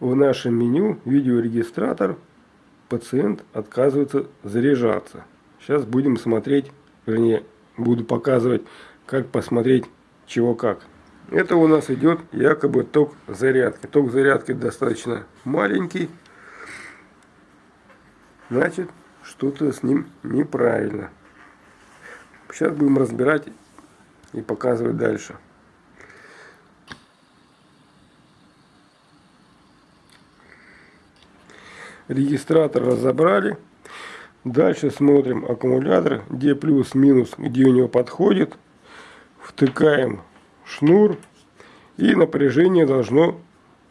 в нашем меню видеорегистратор пациент отказывается заряжаться. Сейчас будем смотреть, вернее, буду показывать, как посмотреть чего как. Это у нас идет якобы ток зарядки. Ток зарядки достаточно маленький. Значит, что-то с ним неправильно. Сейчас будем разбирать и показывать дальше. Регистратор разобрали. Дальше смотрим аккумулятор, где плюс-минус, где у него подходит. Втыкаем шнур и напряжение должно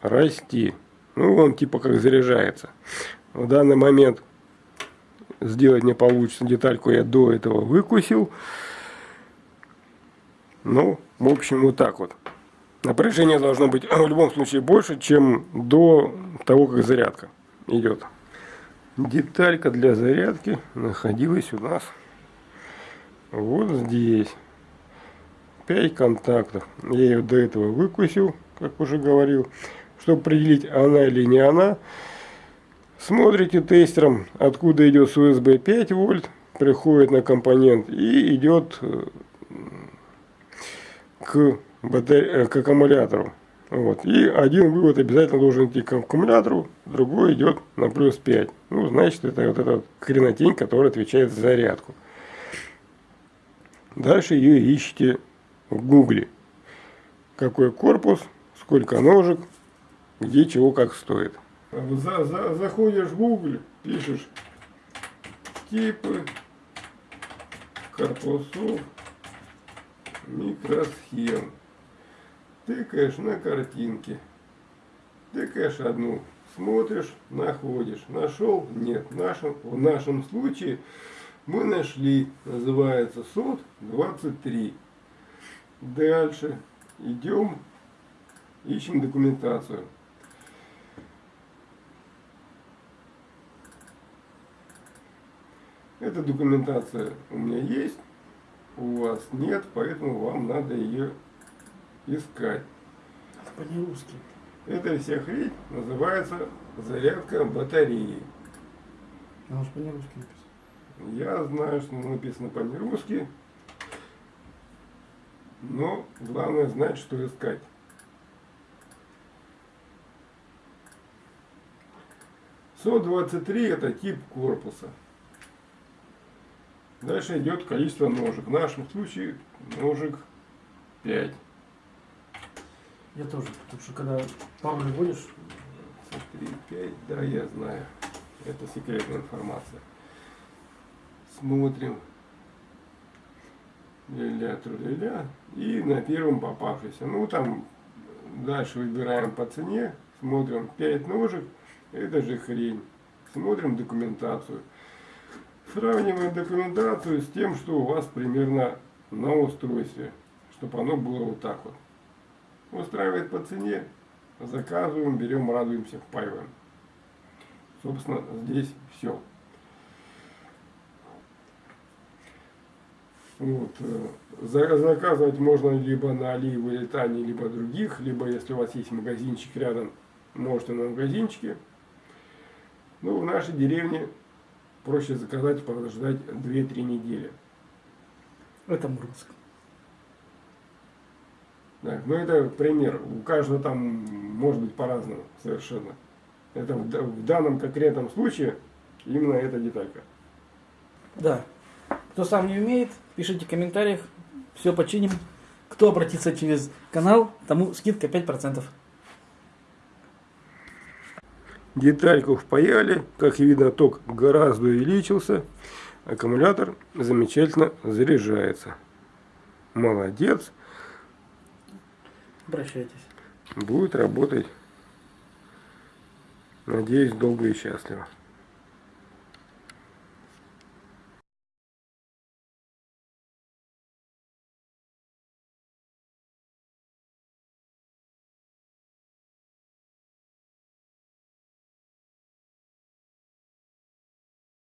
расти. Ну, он типа как заряжается. В данный момент сделать не получится. Детальку я до этого выкусил. Ну, в общем, вот так вот. Напряжение должно быть в любом случае больше, чем до того, как зарядка идет. Деталька для зарядки находилась у нас вот здесь. 5 контактов. Я ее до этого выкусил, как уже говорил. Чтобы определить, она или не она, смотрите тестером, откуда идет с USB 5 вольт, приходит на компонент и идет э, к, батаре... Э, к аккумулятору. Вот. И один вывод обязательно должен идти к аккумулятору, другой идет на плюс 5. Ну, значит, это вот эта вот хренотень, которая отвечает за зарядку. Дальше ее ищите в гугле. Какой корпус, сколько ножек, где чего как стоит. За, за, заходишь в Google, пишешь типы корпусов микросхем. Тыкаешь на картинки. Тыкаешь одну, смотришь, находишь. Нашел? Нет. В нашем, в нашем случае мы нашли, называется СОД 23. Дальше идем, ищем документацию. Эта документация у меня есть, у вас нет, поэтому вам надо ее искать. Это по-нерусски. Эта вся хрень называется зарядка батареи. Она же по-нерусски написано. Я знаю, что написано по-нерусски, но главное знать, что искать. СО-23 это тип корпуса. Дальше идет количество ножек. В нашем случае ножек 5. Я тоже, потому что когда пару вводишь... 3, 5, да, я знаю. Это секретная информация. Смотрим. Ля-ля, тру-ля-ля. И на первом попавшийся. Ну, там дальше выбираем по цене. Смотрим 5 ножек. Это же хрень. Смотрим документацию. Сравниваем документацию с тем, что у вас примерно на устройстве, чтобы оно было вот так вот. Устраивает по цене, заказываем, берем, радуемся, впаиваем. Собственно, здесь все. Вот. Э, заказывать можно либо на Али, Вылетане, либо других, либо если у вас есть магазинчик рядом, можете на магазинчике. Ну, в нашей деревне проще заказать, подождать 2-3 недели. Это Мурманск. Да, ну это пример. У каждого там может быть по-разному совершенно. Это в, в данном конкретном случае именно эта деталька. Да. Кто сам не умеет, пишите в комментариях. Все починим. Кто обратится через канал, тому скидка 5%. Детальку впаяли, как видно ток гораздо увеличился, аккумулятор замечательно заряжается. Молодец. Обращайтесь. Будет работать, надеюсь, долго и счастливо.